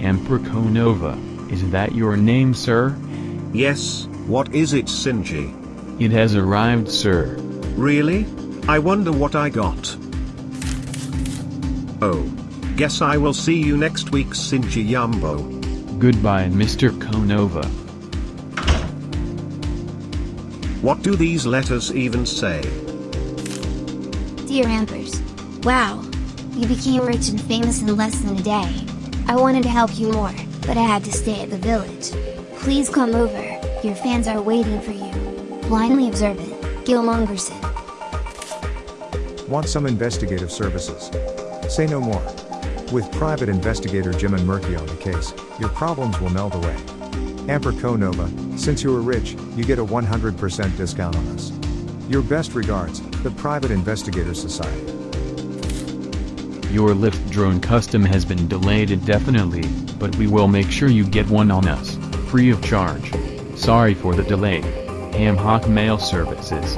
Amperconova, is that your name sir? Yes, what is it Sinji? It has arrived sir. Really? I wonder what I got. Oh. Guess I will see you next week Sinji Yumbo. Goodbye Mr. Konova. What do these letters even say? Dear Ampers. Wow. You became rich and famous in less than a day. I wanted to help you more, but I had to stay at the village. Please come over, your fans are waiting for you. Blindly observant, Gil Mongerson. Want some investigative services? Say no more. With private investigator Jim and Murky on the case, your problems will melt away. Amper Nova, since you are rich, you get a 100% discount on us. Your best regards, the Private Investigator Society. Your lift drone custom has been delayed indefinitely, but we will make sure you get one on us, free of charge. Sorry for the delay. Ham Hock Mail Services.